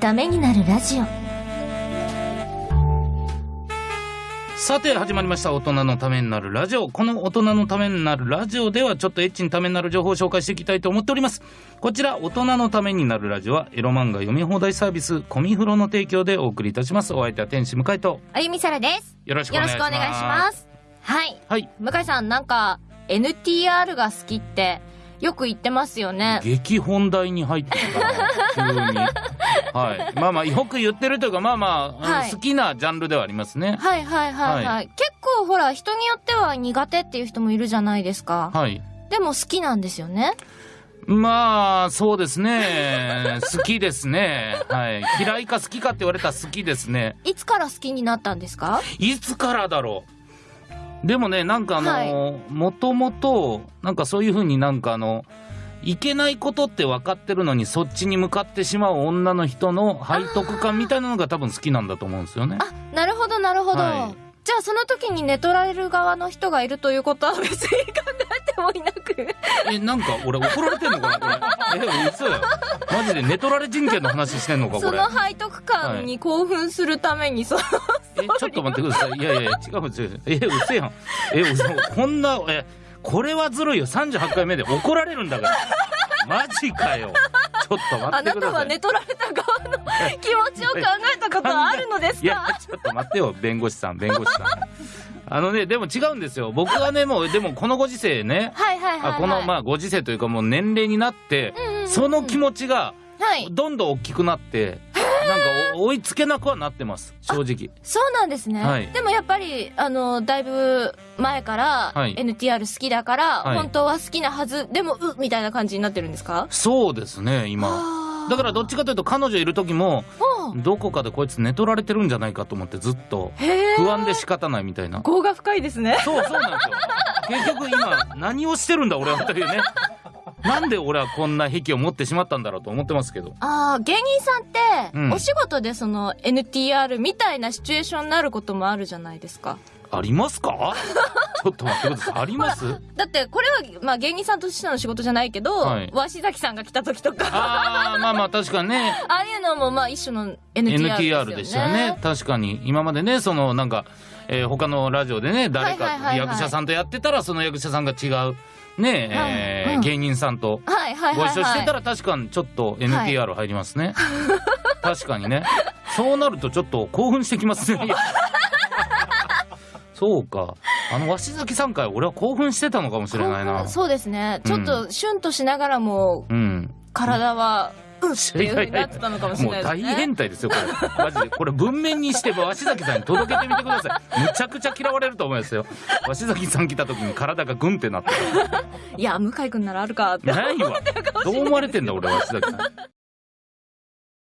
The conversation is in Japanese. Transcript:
ためになるラジオ。さて始まりました。大人のためになるラジオ。この大人のためになるラジオではちょっとエッチにためになる情報を紹介していきたいと思っております。こちら大人のためになるラジオはエロ漫画読み放題サービスコミフロの提供でお送りいたします。お相手は天使向井と。あゆみさらです。よろしくおよろ願いします。しくお願いします。はい。はい。向井さんなんか NTR が好きってよく言ってますよね。激本題に入ってるから急に。はい。まあまあよく言ってるというかまあまあ、はい。好きなジャンルではありますね。はいはいはいはい、は結構ほら人によっては苦手っていう人もいるじゃないですか、はい。でも好きなんですよね。まあそうですね。好きですね。はい。嫌いか好きかって言われたら好きですね。いつから好きになったんですか？いつからだろうでもねなんかあの、もともとなんかそういうふうになんかあのいけないことって分かってるのにそっちに向かってしまう女の人の背徳感みたいなのが多分好きなんだと思うんですよね。あなるほどなるほど、はいじゃあその時に寝取られる側の人がいるということは別に考えてもいなくえなんか俺怒られてんのかなこれ。え嘘や。マジで寝取られ人権の話してんのかこれその。背徳感に興奮するためにその、えちょっと待ってください。いやいや違う違う。え嘘やん。え嘘こんなえこれはずるいよ。38回目で怒られるんだから。マジかよ。ちょっと待あなたってくださ。はい寝取られた側の気持ちを考えたことはあるのですいやかちょっと待ってよ弁護士さん弁護士さん。あのねでも違うんですよ。僕はねもうでもこのご時世ね。このまあご時世というかもう年齢になって、その気持ちがはいどんどん大きくなってなんかお追いつけなくはなってます正直。そうなんですね、はい。でもやっぱりあのだいぶ前からはい。NTR 好きだから、はい。本当は好きなはずでもうみたいな感じになってるんですか？そうですね今。だからどっちかというと彼女いる時もう。んどこかでこいつ寝取られてるんじゃないかと思ってずっとへえ不安で仕方ないみたいな。業が深いですね。そうそうなんですよ。結局今何をしてるんだ俺はというねなんで俺はこんな癖を持ってしまったんだろうと思ってますけど。ああ芸人さんって、うん。お仕事でその NTR みたいなシチュエーションになることもあるじゃないですかありますか？ちょっと待ってください。あります？だってこれは、まあ、芸人さんとしての仕事じゃないけど、はい。鷲崎さんが来た時とか。ああまあまあ確かにね。ああいうのもまあ一種の NTR ですよ NTR ね。でしたよね。確かに。今までねそのなんか、えー他のラジオでね誰はいはいはいはい。か役者さんとやってたらその役者さんが違うねえーはいうん。芸人さんとはいはいご一緒してたら確かにちょっと NTR 入りますね、確かにね。そうなるとちょっと興奮してきますねそうか。あの鷲崎さん会俺は興奮してたのかもしれないな。そうですね。ちょっとシュンとしながらもうん。体はうんっていうふうになってたのかもしれもう大ないですね。変態ですよこれ。マジで。これ文面にして鷲崎さんに届けてみてください。むちゃくちゃ嫌われると思いますよ。鷲崎さん来た時に体がグンってなっていや向井君ならあるかって。ないわ。どう思われてんだ俺鷲崎さん